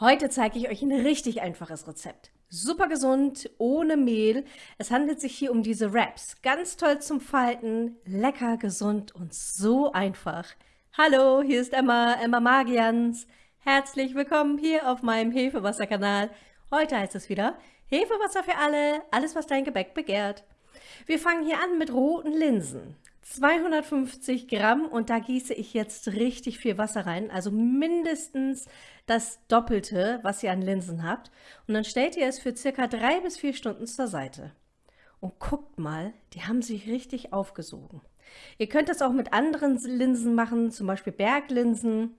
Heute zeige ich euch ein richtig einfaches Rezept. Super gesund, ohne Mehl. Es handelt sich hier um diese Wraps. Ganz toll zum Falten, lecker, gesund und so einfach. Hallo, hier ist Emma, Emma Magians. Herzlich willkommen hier auf meinem Hefewasserkanal. Heute heißt es wieder Hefewasser für alle, alles was dein Gebäck begehrt. Wir fangen hier an mit roten Linsen. 250 Gramm und da gieße ich jetzt richtig viel Wasser rein, also mindestens das Doppelte, was ihr an Linsen habt. Und dann stellt ihr es für circa drei bis vier Stunden zur Seite. Und guckt mal, die haben sich richtig aufgesogen. Ihr könnt das auch mit anderen Linsen machen, zum Beispiel Berglinsen.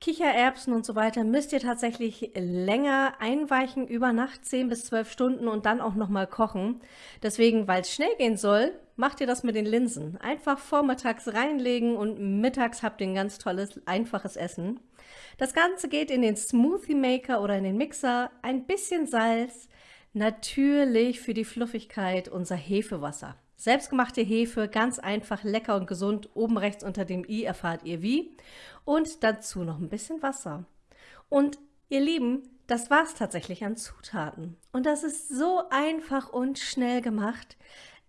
Kichererbsen und so weiter müsst ihr tatsächlich länger einweichen, über Nacht 10 bis 12 Stunden und dann auch nochmal kochen. Deswegen, weil es schnell gehen soll, macht ihr das mit den Linsen. Einfach vormittags reinlegen und mittags habt ihr ein ganz tolles, einfaches Essen. Das Ganze geht in den Smoothie Maker oder in den Mixer. Ein bisschen Salz, natürlich für die Fluffigkeit unser Hefewasser. Selbstgemachte Hefe, ganz einfach, lecker und gesund. Oben rechts unter dem i erfahrt ihr wie. Und dazu noch ein bisschen Wasser. Und ihr Lieben, das war es tatsächlich an Zutaten. Und das ist so einfach und schnell gemacht.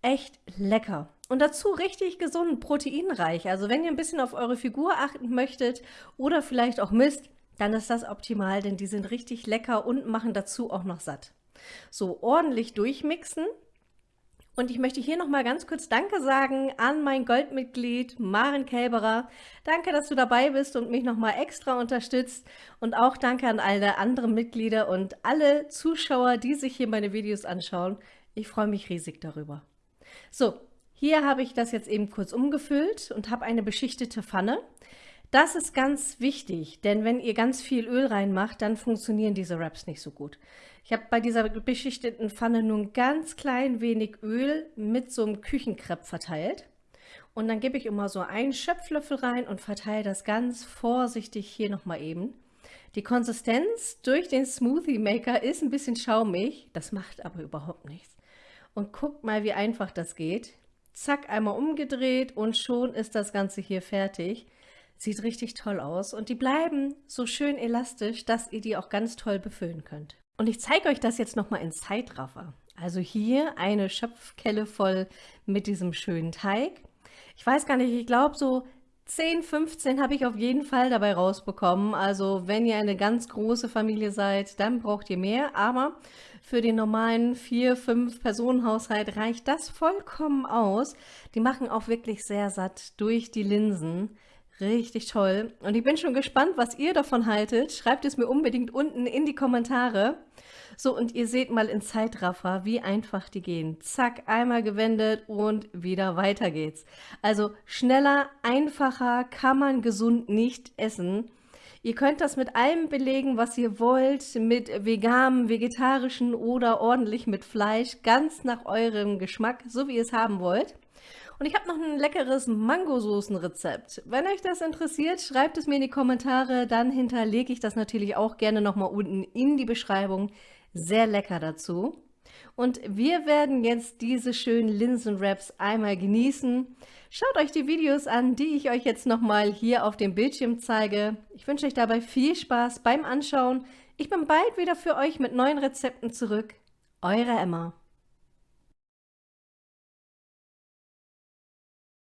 Echt lecker. Und dazu richtig gesund, proteinreich. Also wenn ihr ein bisschen auf eure Figur achten möchtet oder vielleicht auch misst, dann ist das optimal, denn die sind richtig lecker und machen dazu auch noch satt. So ordentlich durchmixen und ich möchte hier nochmal ganz kurz Danke sagen an mein Goldmitglied Maren Kälberer. Danke, dass du dabei bist und mich nochmal extra unterstützt. Und auch danke an alle anderen Mitglieder und alle Zuschauer, die sich hier meine Videos anschauen. Ich freue mich riesig darüber. So, hier habe ich das jetzt eben kurz umgefüllt und habe eine beschichtete Pfanne. Das ist ganz wichtig, denn wenn ihr ganz viel Öl reinmacht, dann funktionieren diese Wraps nicht so gut. Ich habe bei dieser beschichteten Pfanne nur ein ganz klein wenig Öl mit so einem Küchenkrepp verteilt. Und dann gebe ich immer so einen Schöpflöffel rein und verteile das ganz vorsichtig hier nochmal eben. Die Konsistenz durch den Smoothie Maker ist ein bisschen schaumig, das macht aber überhaupt nichts. Und guckt mal, wie einfach das geht. Zack, einmal umgedreht und schon ist das Ganze hier fertig. Sieht richtig toll aus und die bleiben so schön elastisch, dass ihr die auch ganz toll befüllen könnt. Und ich zeige euch das jetzt nochmal in Zeitraffer. Also hier eine Schöpfkelle voll mit diesem schönen Teig. Ich weiß gar nicht, ich glaube so 10, 15 habe ich auf jeden Fall dabei rausbekommen. Also wenn ihr eine ganz große Familie seid, dann braucht ihr mehr. Aber für den normalen 4, 5 Personen Haushalt reicht das vollkommen aus. Die machen auch wirklich sehr satt durch die Linsen. Richtig toll. Und ich bin schon gespannt, was ihr davon haltet. Schreibt es mir unbedingt unten in die Kommentare. So, und ihr seht mal in Zeitraffer, wie einfach die gehen. Zack, einmal gewendet und wieder weiter geht's. Also schneller, einfacher kann man gesund nicht essen. Ihr könnt das mit allem belegen, was ihr wollt, mit veganem, vegetarischen oder ordentlich mit Fleisch, ganz nach eurem Geschmack, so wie ihr es haben wollt. Und ich habe noch ein leckeres Mangosoßenrezept. Wenn euch das interessiert, schreibt es mir in die Kommentare, dann hinterlege ich das natürlich auch gerne nochmal unten in die Beschreibung. Sehr lecker dazu. Und wir werden jetzt diese schönen Linsenwraps einmal genießen. Schaut euch die Videos an, die ich euch jetzt nochmal hier auf dem Bildschirm zeige. Ich wünsche euch dabei viel Spaß beim Anschauen. Ich bin bald wieder für euch mit neuen Rezepten zurück. Eure Emma.